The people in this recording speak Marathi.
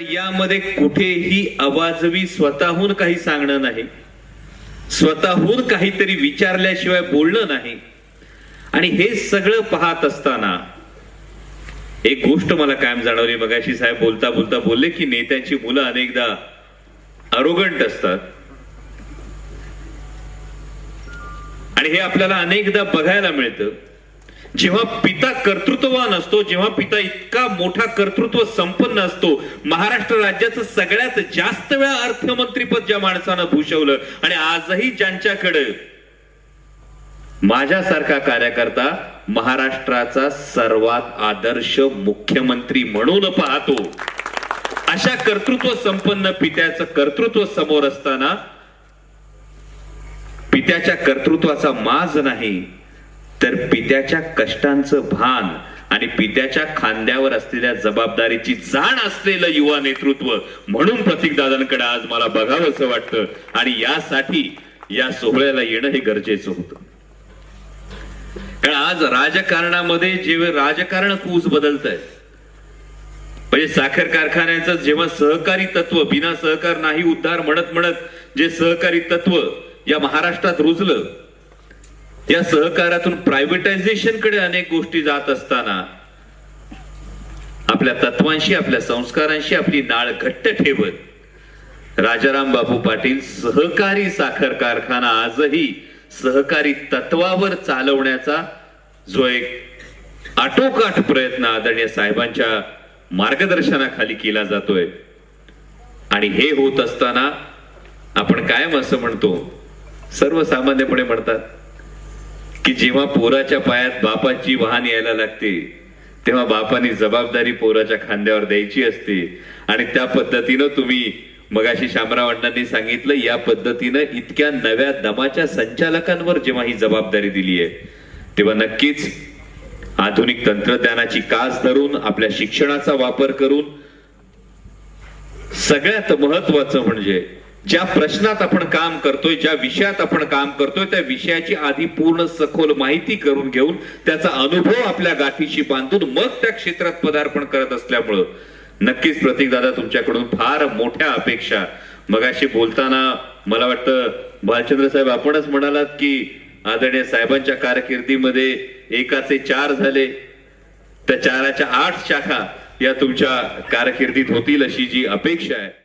तर यामध्ये कुठेही अवाजवी स्वतःहून काही सांगणं नाही. स्वतःहून काहीतरी विचारल्याशिवाय बोलणं नाही. आणि हे सगळं पाहत असताना एक गोष्ट मला कायम जाणवली. मगाशी साहेब बोलता बोलता बोलले की नेत्यांची मुलं अनेकदा अरोगंट असतात. आणि हे आपल्याला अनेकदा बघायला मिळतं. जेव्हा पिता कर्तृत्ववान असतो जेव्हा पिता इतका मोठा कर्तृत्व संपन्न असतो महाराष्ट्र राज्याचं सगळ्यात जास्त वेळा अर्थमंत्रीपद ज्या माणसानं भूषवलं आणि आजही ज्यांच्याकडे माझ्यासारखा कार्यकर्ता महाराष्ट्राचा सर्वात आदर्श मुख्यमंत्री म्हणून पाहतो. अशा कर्तृत्व संपन्न पित्याचं कर्तृत्व समोर असताना पित्याच्या कर्तृत्वाचा माज नाही तर पित्याच्या कष्टांचं भान आणि पित्याच्या खांद्यावर असलेल्या जबाबदारीची जाण असलेलं युवा नेतृत्व म्हणून प्रतीकदादांकडे आज मला बघावंसं वाटतं. आणि यासाठी या सोहळ्याला येणं हे गरजेचं होतं. कारण आज राजकारणामध्ये जेव्हा राजकारण कूच बदलत आहे म्हणजे साखर कारखान्याचं जेव्हा सहकारी तत्व बिना सहकार नाही उद्धार म्हणत म्हणत जे सहकारी तत्व या महाराष्ट्रात रुजलं या सहकारातून प्रायव्हेटायझेशनकडे अनेक गोष्टी जात असताना आपल्या तत्वांशी आपल्या संस्कारांशी आपली नाळ घट्ट ठेवत राजाराम बापू पाटील सहकारी साखर कारखाना आजही सहकारी तत्वावर चालवण्याचा जो एक आटोकाट प्रयत्न आदरणीय साहेबांच्या मार्गदर्शनाखाली केला जातोय. आणि हे होत असताना आपण कायम असं म्हणतो सर्वसामान्यपणे म्हणतात की जेव्हा पोराच्या पायात बापाची वाहन यायला लागते तेव्हा बापाने जबाबदारी पोराच्या खांद्यावर द्यायची असते. आणि त्या पद्धतीनं तुम्ही मगाशी शामराव अण्णांनी सांगितलं या पद्धतीनं इतक्या नव्या दमाच्या संचालकांवर जेव्हा ही जबाबदारी दिली आहे तेव्हा नक्कीच आधुनिक तंत्रज्ञानाची कास धरून आपल्या शिक्षणाचा वापर करून सगळ्यात महत्वाचं म्हणजे ज्या प्रश्नात आपण काम करतोय ज्या विषयात आपण काम करतोय त्या विषयाची आधी पूर्ण सखोल माहिती करून घेऊन त्याचा अनुभव आपल्या गाठीशी बांधून मग त्या क्षेत्रात पदार्पण करत असल्यामुळं नक्कीच प्रतीक दादा तुमच्याकडून फार मोठ्या अपेक्षा. मगाशी बोलताना मला वाटतं भालचंद्र साहेब आपणच म्हणालात की आदरणीय साहेबांच्या कारकिर्दीमध्ये एकाचे चार झाले. त्या चाराच्या आठ शाखा या तुमच्या कारकिर्दीत होतील अशी जी अपेक्षा आहे.